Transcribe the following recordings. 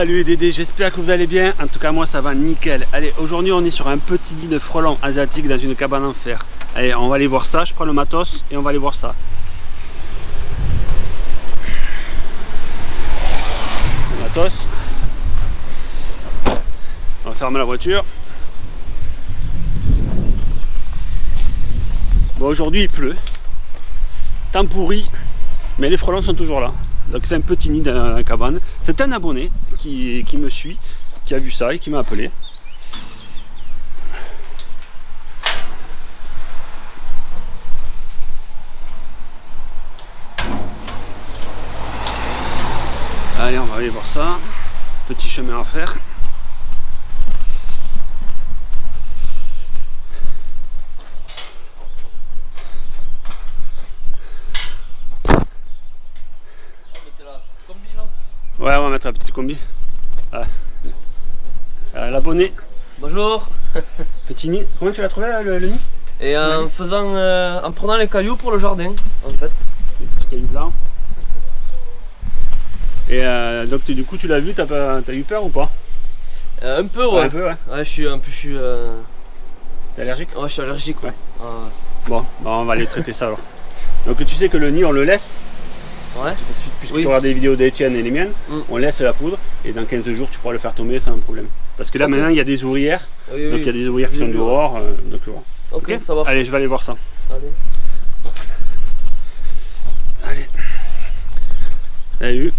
Salut Dédé, j'espère que vous allez bien. En tout cas, moi ça va nickel. Allez, aujourd'hui on est sur un petit lit de frelons asiatique dans une cabane en fer. Allez, on va aller voir ça. Je prends le matos et on va aller voir ça. Le matos. On va fermer la voiture. Bon, aujourd'hui il pleut. Temps pourri, mais les frelons sont toujours là. Donc c'est un petit nid dans la cabane. C'est un abonné qui, me suit, qui a vu ça et qui m'a appelé. Allez, on va aller voir ça. Petit chemin à faire. Ouais, on va mettre un petit combi. Ah. Euh, l'abonné. Bonjour. Petit nid. Comment tu l'as trouvé le, nid? Et en faisant, euh, en prenant les cailloux pour le jardin, en fait. Les petits cailloux blancs. Et euh, donc du coup tu l'as vu, t'as as eu peur ou pas? Un peu ouais. un peu ouais. Ouais, je suis un peu, je suis. T'es allergique? Ouais, je suis allergique ouais. Ah. Bon, bah, on va aller traiter ça alors. Donc tu sais que le nid on le laisse Ouais. Puisque tu regardes des vidéos d'Etienne et les miennes, mm. on laisse la poudre et dans 15 jours tu pourras le faire tomber sans problème. Parce que là maintenant il y a des ouvrières, donc il y a des ouvrières qui sont dehors. Euh, donc, ok, ça va. Allez, je vais aller voir ça. Allez. Allez. Vu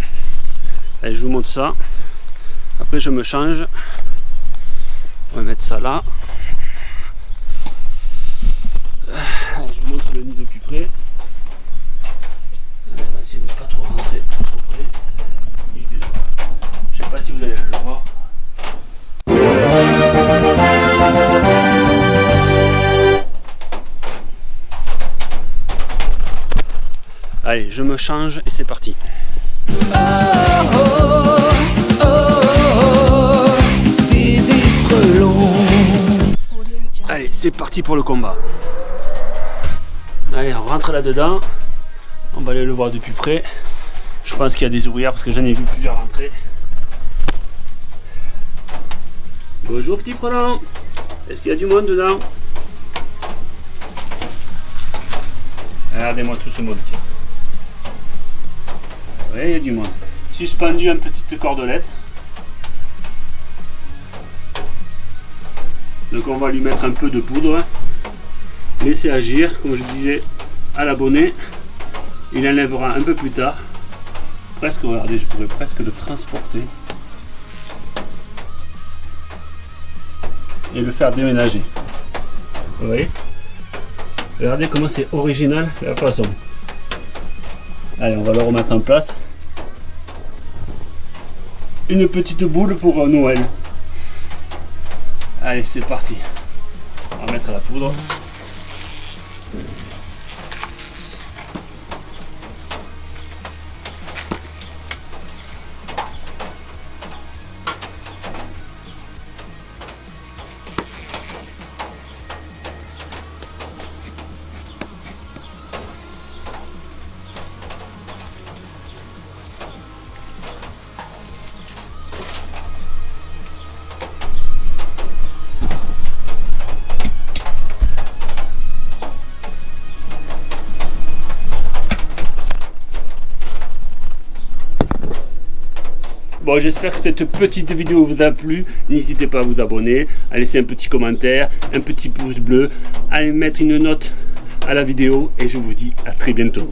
Allez, je vous montre ça. Après je me change. On va mettre ça là. Allez, je vous montre le nid de plus près essayer de ne pas trop rentrer trop près. Je sais pas si vous allez le voir. Allez, je me change et c'est parti. Allez, c'est parti pour le combat. Allez, on rentre là-dedans. On va aller le voir de plus près. Je pense qu'il y a des ouvrières parce que j'en ai vu plusieurs rentrer. Bonjour petit frelon. Est-ce qu'il y a du monde dedans? Regardez-moi tout ce monde. Oui, il y a du monde. Suspendu une petite cordelette. Donc on va lui mettre un peu de poudre. Laisser agir, comme je disais, à l'abonné. Il enlèvera un peu plus tard. Presque, regardez, je pourrais presque le transporter. Et le faire déménager. Vous voyez? Regardez comment c'est original la façon. Allez, on va le remettre en place. Une petite boule pour Noël. Allez, c'est parti. On va mettre la poudre. J'espère que cette petite vidéo vous a plu. N'hésitez pas à vous abonner, à laisser un petit commentaire, un petit pouce bleu, à mettre une note à la vidéo et je vous dis à très bientôt.